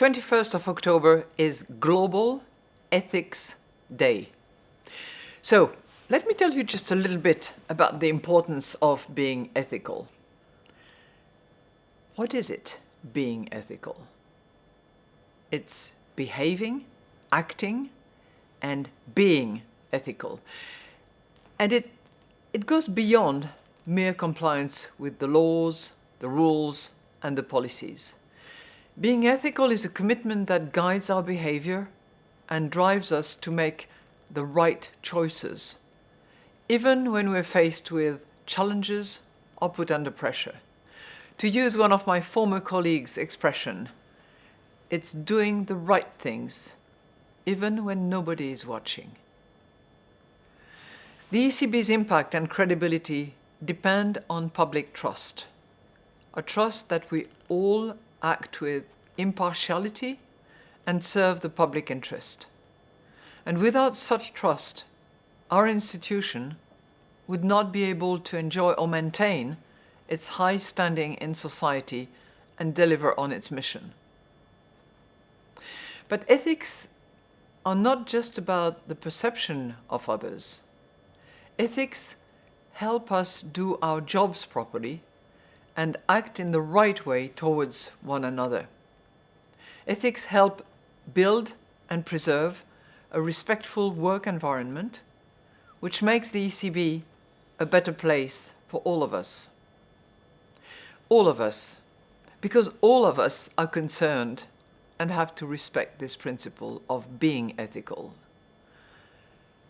21st of October is Global Ethics Day. So let me tell you just a little bit about the importance of being ethical. What is it, being ethical? It's behaving, acting, and being ethical. And it, it goes beyond mere compliance with the laws, the rules, and the policies. Being ethical is a commitment that guides our behavior and drives us to make the right choices, even when we're faced with challenges or put under pressure. To use one of my former colleagues' expression, it's doing the right things, even when nobody is watching. The ECB's impact and credibility depend on public trust, a trust that we all act with impartiality and serve the public interest. And without such trust, our institution would not be able to enjoy or maintain its high standing in society and deliver on its mission. But ethics are not just about the perception of others. Ethics help us do our jobs properly and act in the right way towards one another. Ethics help build and preserve a respectful work environment, which makes the ECB a better place for all of us. All of us, because all of us are concerned and have to respect this principle of being ethical.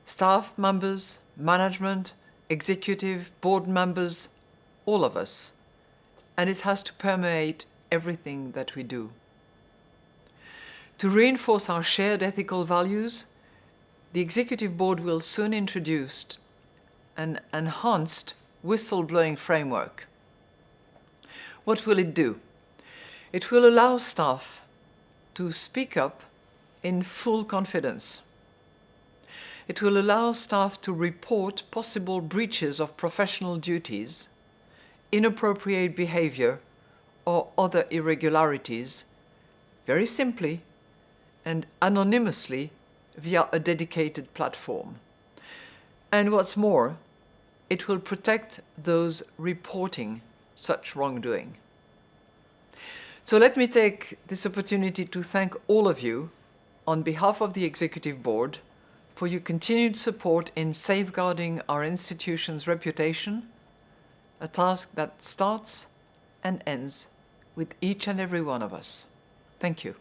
Staff members, management, executive, board members, all of us. And it has to permeate everything that we do. To reinforce our shared ethical values, the Executive Board will soon introduce an enhanced whistleblowing framework. What will it do? It will allow staff to speak up in full confidence. It will allow staff to report possible breaches of professional duties, inappropriate behavior, or other irregularities, very simply and anonymously via a dedicated platform. And what's more, it will protect those reporting such wrongdoing. So let me take this opportunity to thank all of you on behalf of the Executive Board for your continued support in safeguarding our institution's reputation, a task that starts and ends with each and every one of us. Thank you.